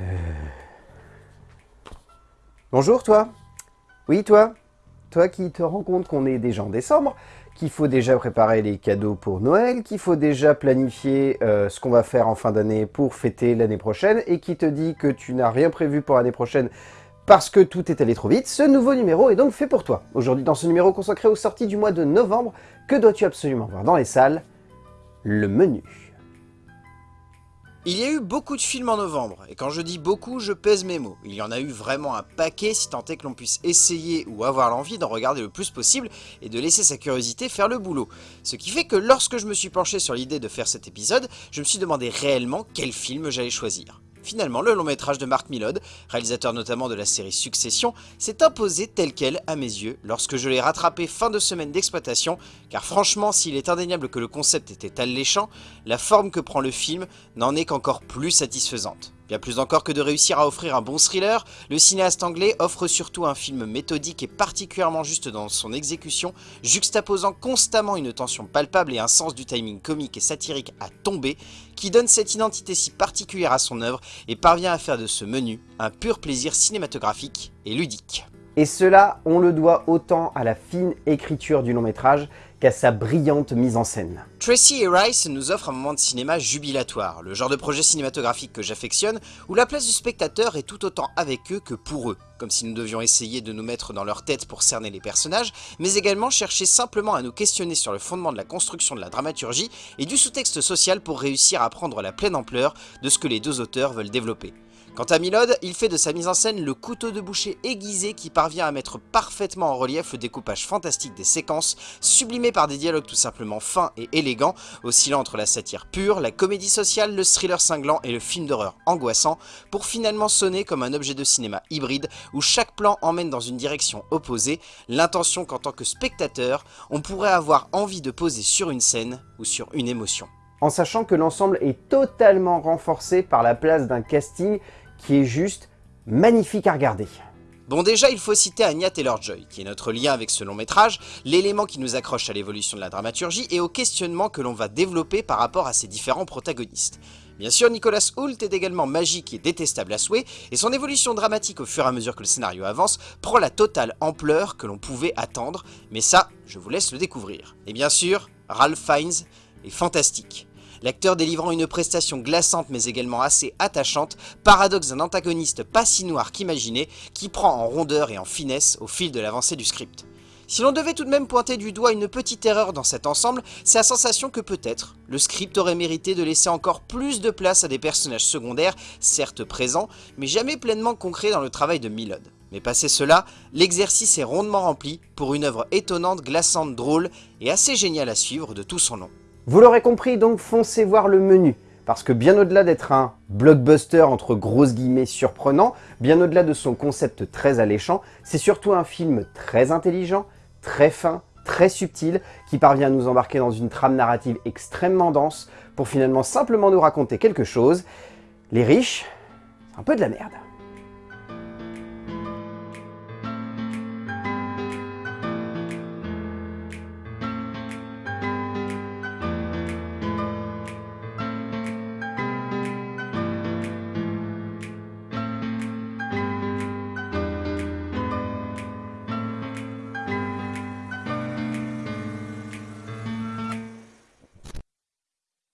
Euh. Bonjour toi Oui toi Toi qui te rends compte qu'on est déjà en décembre, qu'il faut déjà préparer les cadeaux pour Noël, qu'il faut déjà planifier euh, ce qu'on va faire en fin d'année pour fêter l'année prochaine, et qui te dit que tu n'as rien prévu pour l'année prochaine parce que tout est allé trop vite, ce nouveau numéro est donc fait pour toi. Aujourd'hui, dans ce numéro consacré aux sorties du mois de novembre, que dois-tu absolument voir dans les salles? Le menu. Il y a eu beaucoup de films en novembre, et quand je dis beaucoup, je pèse mes mots. Il y en a eu vraiment un paquet si tant est que l'on puisse essayer ou avoir l'envie d'en regarder le plus possible et de laisser sa curiosité faire le boulot. Ce qui fait que lorsque je me suis penché sur l'idée de faire cet épisode, je me suis demandé réellement quel film j'allais choisir. Finalement, le long métrage de Mark Millod, réalisateur notamment de la série Succession, s'est imposé tel quel à mes yeux lorsque je l'ai rattrapé fin de semaine d'exploitation, car franchement, s'il est indéniable que le concept était alléchant, la forme que prend le film n'en est qu'encore plus satisfaisante. Bien plus encore que de réussir à offrir un bon thriller, le cinéaste anglais offre surtout un film méthodique et particulièrement juste dans son exécution, juxtaposant constamment une tension palpable et un sens du timing comique et satirique à tomber, qui donne cette identité si particulière à son œuvre et parvient à faire de ce menu un pur plaisir cinématographique et ludique. Et cela, on le doit autant à la fine écriture du long métrage qu'à sa brillante mise en scène. Tracy et Rice nous offrent un moment de cinéma jubilatoire, le genre de projet cinématographique que j'affectionne, où la place du spectateur est tout autant avec eux que pour eux, comme si nous devions essayer de nous mettre dans leur tête pour cerner les personnages, mais également chercher simplement à nous questionner sur le fondement de la construction de la dramaturgie et du sous-texte social pour réussir à prendre la pleine ampleur de ce que les deux auteurs veulent développer. Quant à Milod, il fait de sa mise en scène le couteau de boucher aiguisé qui parvient à mettre parfaitement en relief le découpage fantastique des séquences, sublimé par des dialogues tout simplement fins et élégants, oscillant entre la satire pure, la comédie sociale, le thriller cinglant et le film d'horreur angoissant, pour finalement sonner comme un objet de cinéma hybride où chaque plan emmène dans une direction opposée, l'intention qu'en tant que spectateur, on pourrait avoir envie de poser sur une scène ou sur une émotion en sachant que l'ensemble est totalement renforcé par la place d'un casting qui est juste magnifique à regarder. Bon déjà, il faut citer Anya Taylor-Joy, qui est notre lien avec ce long métrage, l'élément qui nous accroche à l'évolution de la dramaturgie et au questionnement que l'on va développer par rapport à ses différents protagonistes. Bien sûr, Nicolas Hoult est également magique et détestable à souhait, et son évolution dramatique au fur et à mesure que le scénario avance prend la totale ampleur que l'on pouvait attendre, mais ça, je vous laisse le découvrir. Et bien sûr, Ralph Fiennes est fantastique l'acteur délivrant une prestation glaçante mais également assez attachante, paradoxe d'un antagoniste pas si noir qu'imaginé, qui prend en rondeur et en finesse au fil de l'avancée du script. Si l'on devait tout de même pointer du doigt une petite erreur dans cet ensemble, c'est la sensation que peut-être, le script aurait mérité de laisser encore plus de place à des personnages secondaires, certes présents, mais jamais pleinement concrets dans le travail de Milod. Mais passé cela, l'exercice est rondement rempli pour une œuvre étonnante, glaçante, drôle et assez géniale à suivre de tout son nom. Vous l'aurez compris, donc foncez voir le menu, parce que bien au-delà d'être un blockbuster entre grosses guillemets surprenant, bien au-delà de son concept très alléchant, c'est surtout un film très intelligent, très fin, très subtil, qui parvient à nous embarquer dans une trame narrative extrêmement dense, pour finalement simplement nous raconter quelque chose. Les riches, c'est un peu de la merde.